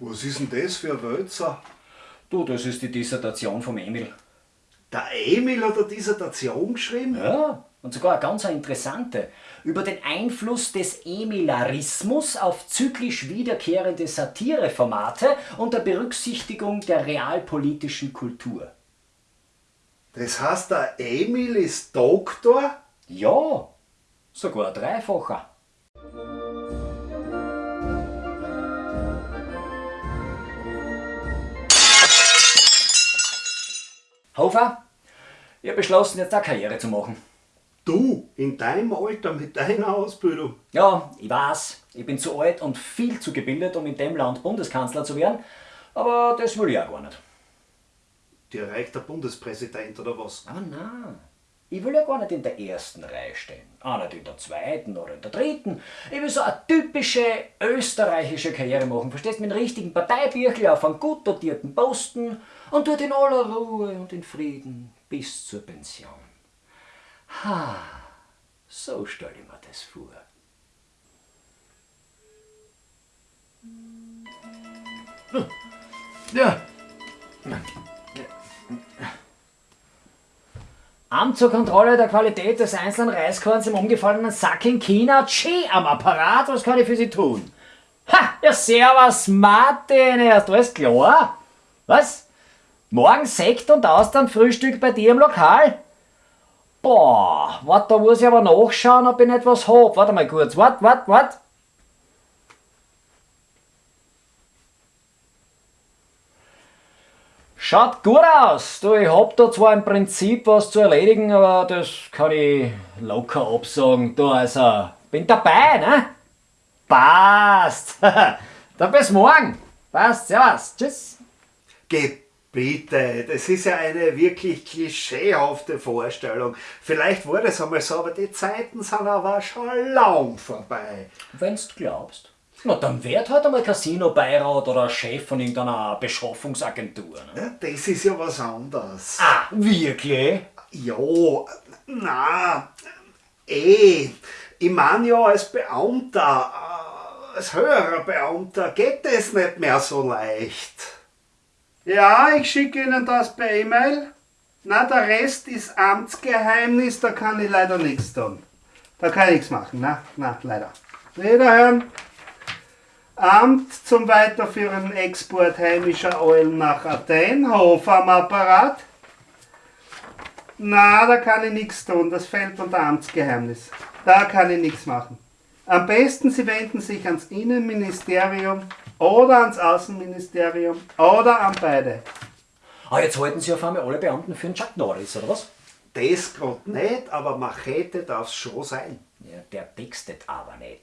Was ist denn das für ein Wälzer? Du, das ist die Dissertation vom Emil. Der Emil hat eine Dissertation geschrieben? Ja, und sogar eine ganz interessante. Über den Einfluss des Emilarismus auf zyklisch wiederkehrende Satireformate unter Berücksichtigung der realpolitischen Kultur. Das heißt, der Emil ist Doktor? Ja, sogar ein dreifacher. Hofer, ich habe beschlossen, jetzt eine Karriere zu machen. Du, in deinem Alter mit deiner Ausbildung? Ja, ich weiß, ich bin zu alt und viel zu gebildet, um in dem Land Bundeskanzler zu werden, aber das will ich auch gar nicht. Dir reicht der Bundespräsident oder was? Ah, nein. Ich will ja gar nicht in der ersten Reihe stehen. Auch nicht in der zweiten oder in der dritten. Ich will so eine typische österreichische Karriere machen. Verstehst? Mit einem richtigen Parteibüchel auf einem gut dotierten Posten und dort in aller Ruhe und in Frieden bis zur Pension. Ha, so stell ich mir das vor. Ja. Amt zur Kontrolle der Qualität des einzelnen Reiskorns im umgefallenen Sack in China. Tschee, am Apparat, was kann ich für Sie tun? Ha, ja servus Martin, erst alles klar? Was? Morgen Sekt und Austernfrühstück bei dir im Lokal? Boah, warte, da muss ich aber nachschauen, ob ich nicht was hab. Warte mal kurz, wart, wart, wart. Schaut gut aus. Du, ich hab da zwar im Prinzip was zu erledigen, aber das kann ich locker absagen. Du, also, bin dabei, ne? Passt. Dann bis morgen. Passt, servus. Tschüss. Geh bitte, das ist ja eine wirklich klischeehafte Vorstellung. Vielleicht war das einmal so, aber die Zeiten sind aber schon lang vorbei. Wenn's du glaubst. Na, dann wird halt einmal Casino-Beirat oder Chef von irgendeiner Beschaffungsagentur. Ne? Das ist ja was anderes. Ah, wirklich? Ja, na, eh. Ich meine ja als Beamter, äh, als höherer Beamter geht das nicht mehr so leicht. Ja, ich schicke Ihnen das per E-Mail. Na, der Rest ist Amtsgeheimnis, da kann ich leider nichts tun. Da kann ich nichts machen, na, na, leider. Wiederhören. Amt zum weiterführenden Export heimischer Eulen nach Athen, Hof am Apparat. Na, da kann ich nichts tun, das fällt unter Amtsgeheimnis. Da kann ich nichts machen. Am besten Sie wenden sich ans Innenministerium oder ans Außenministerium oder an beide. Ah, jetzt halten Sie auf einmal alle Beamten für einen Chuck Norris, oder was? Das gerade nicht, aber Machete darf es schon sein. Ja, der textet aber nicht.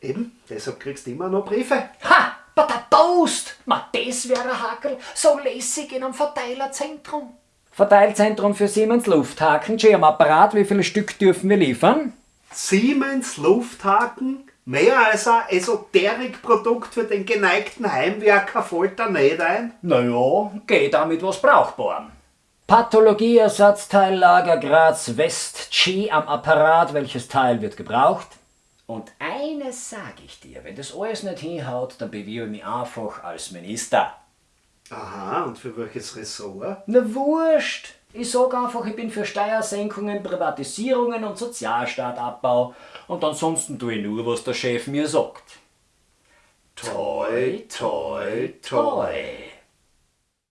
Eben, deshalb kriegst du immer noch Briefe. Ha! Bei der Post! Ma, das wäre ein Hakel. So lässig in einem Verteilerzentrum. Verteilzentrum für Siemens Lufthaken. Schön am Apparat. Wie viele Stück dürfen wir liefern? Siemens Lufthaken, mehr als ein Esoterikprodukt für den geneigten Heimwerker fällt da nicht ein. Naja, geht damit was brauchbar. Pathologieersatzteillager Graz West. G am Apparat. Welches Teil wird gebraucht? Und eines sage ich dir, wenn das alles nicht hinhaut, dann bewirbe ich mich einfach als Minister. Aha, und für welches Ressort? Na wurscht! Ich sag einfach, ich bin für Steuersenkungen, Privatisierungen und Sozialstaatabbau und ansonsten tue ich nur, was der Chef mir sagt. Toi, toi, toi.